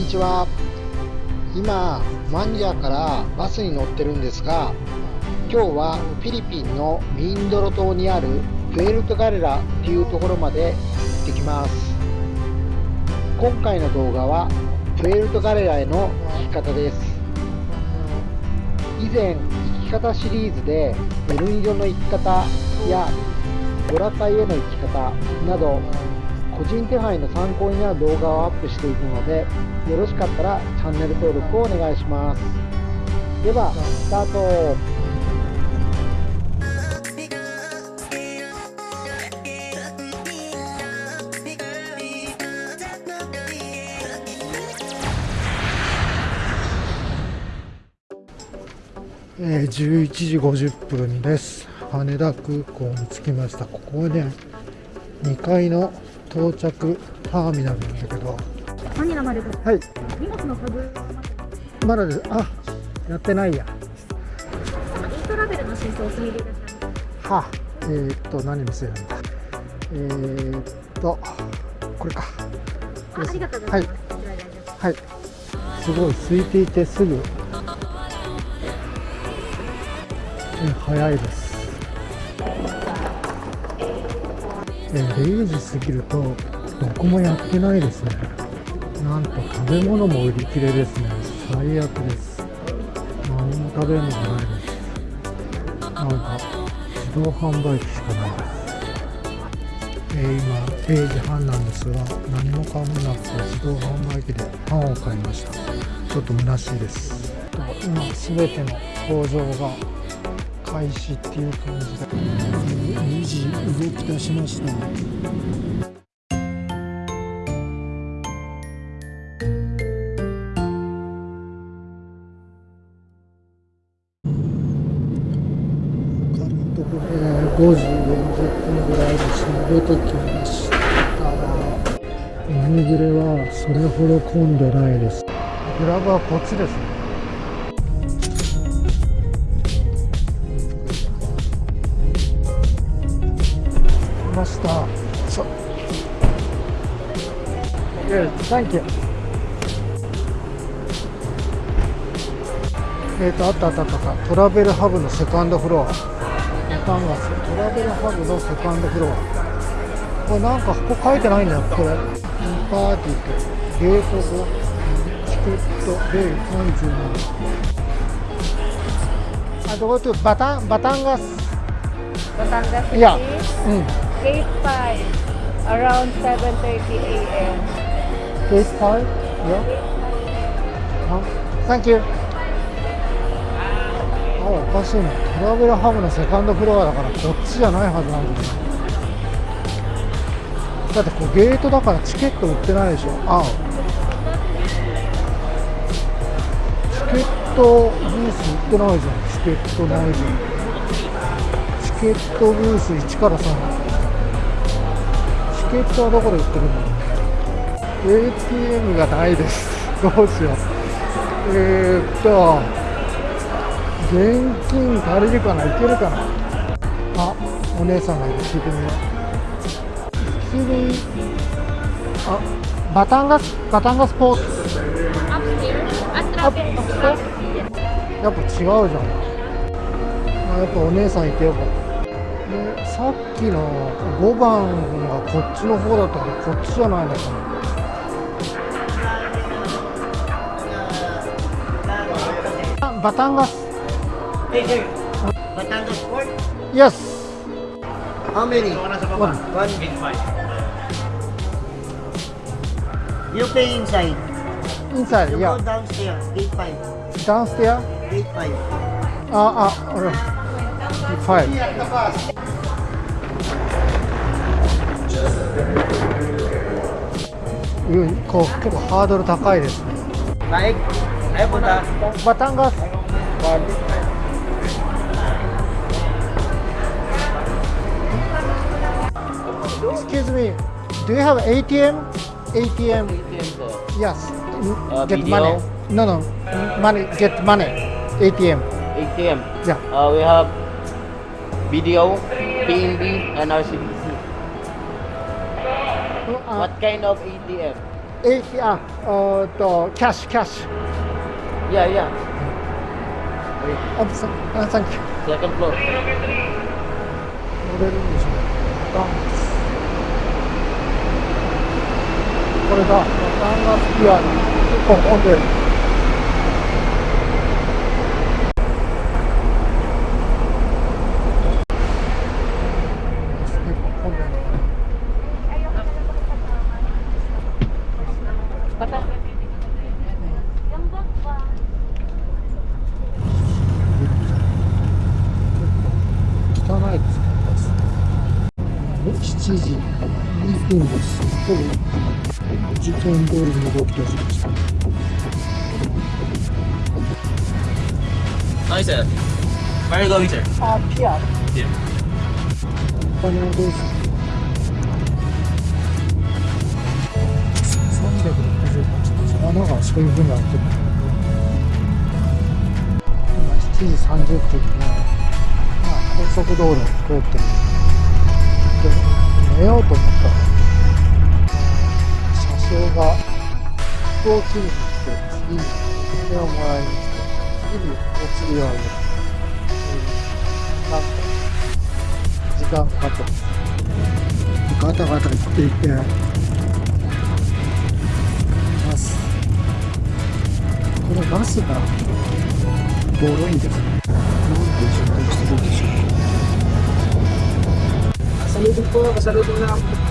にちは。今マンジャからバスに乗ってるんですが今日はフィリピンのミンドロ島にあるプエルトガレラっていうところまで行ってきます。今回の動画はプエルトガレラへの行き方です。以前行き方シリーズでエルニジョの行き方やボラカイへの行き方など個人手配の参考になる動画をアップしていくのでよろしかったらチャンネル登録をお願いします。ではスタート。え、11時50分です。羽田空港に着きました。ここはね2階の到着ターミナルなんだけど。マニラまではい。荷物のタグまだです。あやってないや。イントラベルの申請お済みでいはえー、っと何見せるんだ。えー、っとこれか。あありがとうございます、はい、はい、すごい空いていてすぐ。早いですえ0時過ぎるとどこもやってないですね。なんと食べ物も売り切れですね。最悪です。何も食べるのがないです。なんか自動販売機しかないです。えー、今0時半なんですが何もかもなくて自動販売機でパンを買いました。ちょっと虚しいです。今全ての工場が開始っていう感じで。2時動き出しました。5時40分ぐらいです出てきました。海暮れはそれほど混んでないです。グラブはこっちですねましたそう Good, thank you えっ、ー、とあったあったあったトラベルハブのセカンドフロア。トラベルハブのセカンドフロア。これなんかここ書いてないんだよこれ。パーティーとゲート5チケット米37あどことバタンバタンガス。バタンガスいやうん Gate 5, around 7.30 a.m. Gate 5? Yeah? Huh? Thank you. あ、おかしいな。トラベルハブのセカンドフロアだからこっちじゃないはずなんだけど。だってこうゲートだからチケット売ってないでしょ。あチケットブース売ってないじゃん。チケットないじゃん。チケットブース1から3。ケットはどこで売ってるの？ATM がないです。どうしよう。えー、っと現金足りるかな？いけるかな？あお姉さんがいる。聞いてみよう普通にあバタンガスバタンガスポーツ。やっぱ違うじゃん。あやっぱお姉さんいてよかったでさっきの5番がこっちの方だったけどこっちじゃないのかなバタンガス Batangas Port? Yes. How many? One. One. You pay inside. Inside, You yeah. go downstairs, gate 5. Downstairs? Gate 5. Ah, ah, alright. Five. こう結構ハードル高いですね。Naik, ayo punta. Batangas. Excuse me, do you have ATM? ATM? Yes. Uh, get video? money. No, no. Money. Get money. ATM. ATM. Yeah. Uh, we have video, PNB, and RCBC. Uh, What kind of ATM? えいやえーっとキャッシュキャッシュ Yeah, yeah. あさあサンキュー Second floor. 乗れるんでぼ時間通りに動き出しました Hi, sir. Where are you going, sir? あピア Here. お金はどうですか368穴がそういうふうになってる今7時30分で、まあ、高速道路を通ってるで寝ようと思ったら車掌が飛行機に来て次にお金をもらいに来て次にお釣りをあげるなんか時間かかってますガタガタ言っていてバスこのバスがボロいんですねなんで渋滞してるんでしょう Kasalubong po,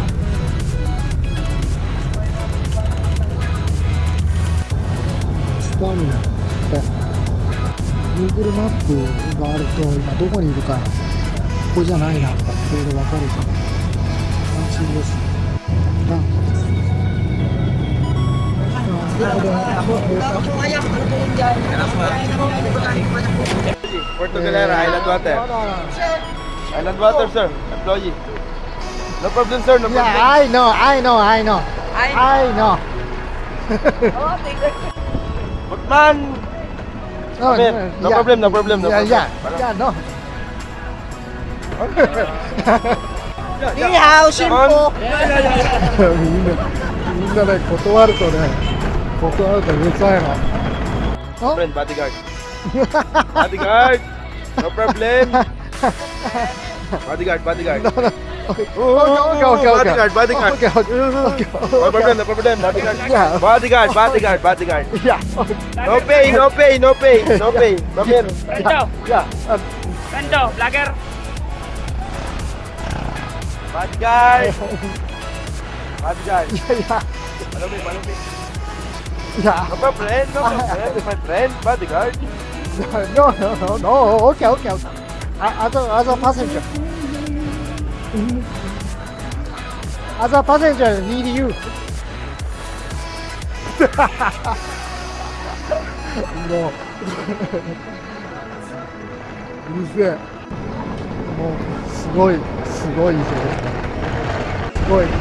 ターミナルって Google マップがあると今どこにいるかここじゃないなとかいろいろ分かるじゃん安心ですあはい。Footman! No, in. No yeah. problem, no problem, no yeah, problem. yeah, yeah, no. 你好，辛苦。みんな、みんなね、断るとね、断るとうるさいの。あ Friend, bodyguard. bodyguard! No problem. bodyguard, bodyguard. No, no. Okay, Oh, okay, okay, okay. Bodyguard, bodyguard. Okay, okay, okay, No problem, no problem. Bodyguard. Yeah. Bodyguard, bodyguard, bodyguard. Yeah, No pay, no pay, no pay, no pay. Come here. Rendo, yeah. Uh, Rendo, vlogger. Bodyguard. Bodyguard. yeah, yeah. Follow me, follow me. Yeah. No problem, no problem. My friend, bodyguard. No, no, no, no. Okay, okay, okay. A- As a, as a passenger. As a passenger, need you. もう、うるせえ。もう、すごい、すごいですごい。暑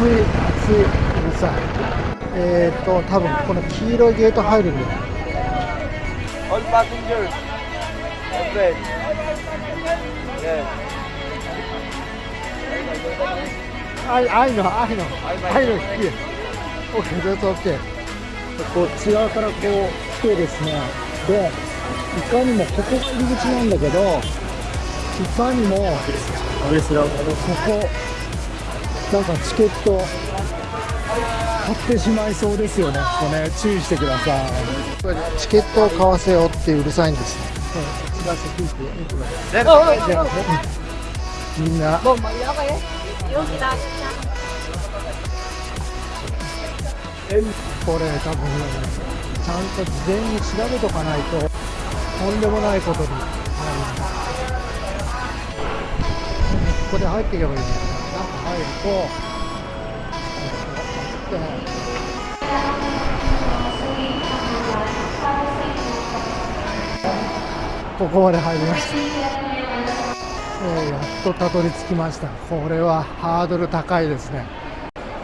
い、暑い、うるさい。えーっと、多分この黄色いゲート入るんだよ。All passengers. My friend. Yes. I, I know, I know, I know, here. Okay, that's okay. こっち側からこう来てですね、で、いかにも、ここが入り口なんだけど、いかにも、ここ、なんかチケット、買ってしまいそうですよね、ここね、注意してください。チケットを買わせようってうるさいんですね。こっちがセキュリティじゃあねみんな、これ多分ちゃんと事前に調べとかないととんでもないことになる。ここで入っていけばいいんだよ。中入るとここまで入りました、えーやっとたどり着きました。これはハードル高いですね。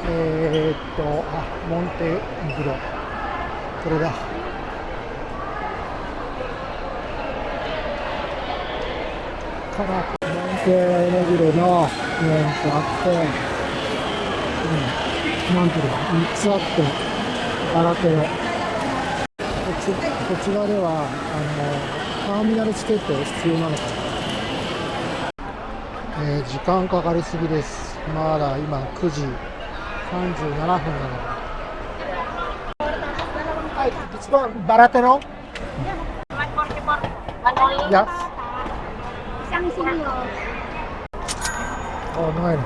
えー、っと、あ、モンテグロ。これだ。から、モンテネグロの、えー、っと、あって、うん、なんていうの？3つあって新手のこっちこちらではあのターミナルチケット必要なのかな、えー、時間かかりすぎです。まだ今9時37分なので。はい、一番バラテの？いや。あ、ないの。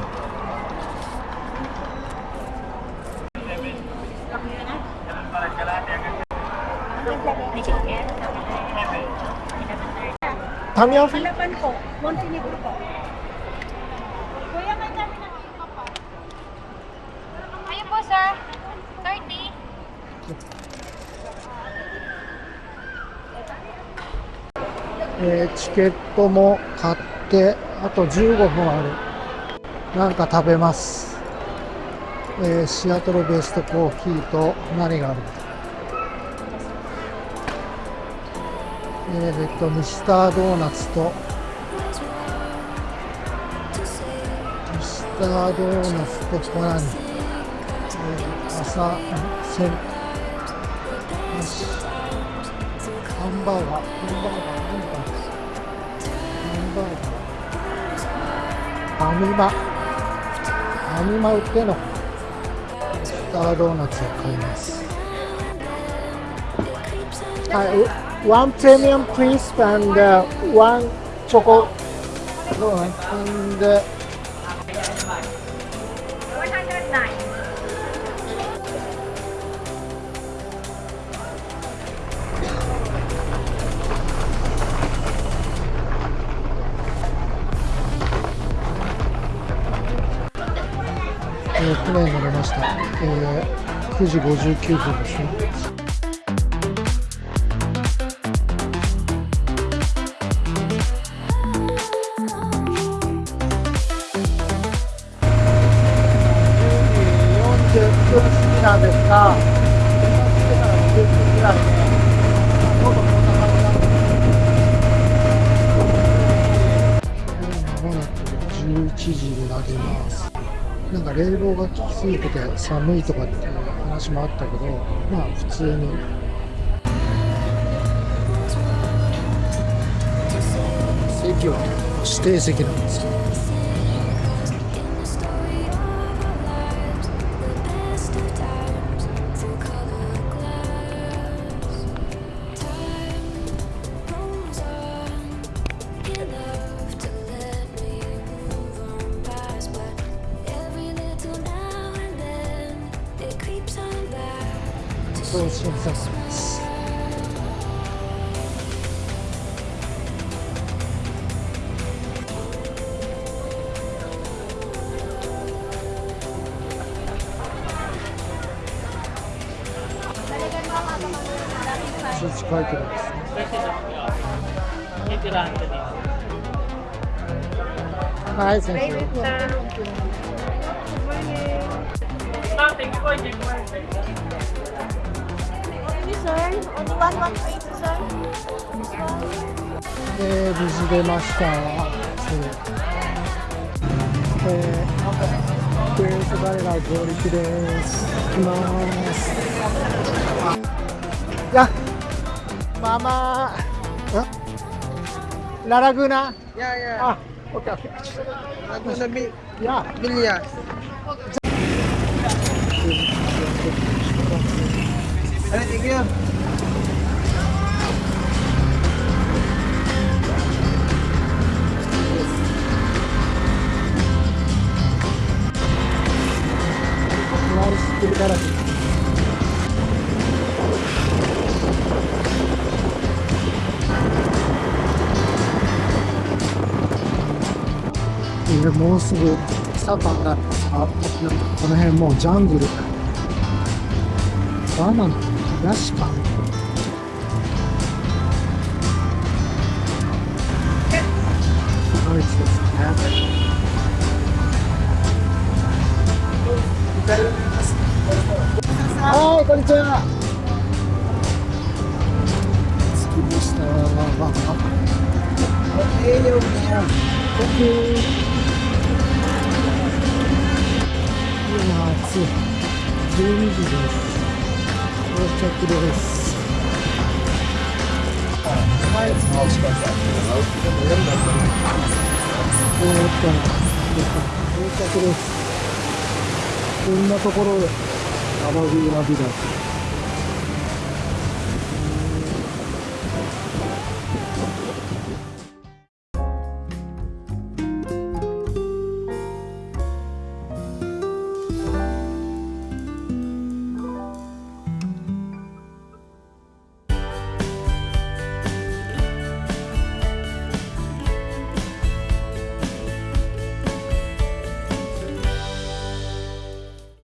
タ。えーチケットも買ってあと15分ある。なんか食べます、えーシアトルベストコーヒーと何がある？えーえっとミスタードーナツとミスタードーナツとこれ何、えー朝せんハンバーガー、ハンバーガー、何かハンバーガー。ファミマ。ファミマ。売っての。スタードーナツを買います。はい、one premium please and、uh, one choco. and uh, えー、9時59分ですね。冷房が効きすぎてて寒いとかっていう話もあったけど、まあ普通に。席は指定席なんですよ。そう審査室です。数値書いてるんですね。はい、先生。Only, sir. Only one, one plate, sir. This one. えー、無事出ました。えー、バレラ上陸です。行きます。や、ママ、んララグーナ Ya, ya. あ、オッケーオッケー。You. 周もうす。ぐサパがあこの辺もうジャングルバナナ東か。すごいですねは。いこんにちは。着きましたえー、よオッケーいや暑い。12時です。到着です。えーっっと、到着です。こんなところで、アマビラビだ。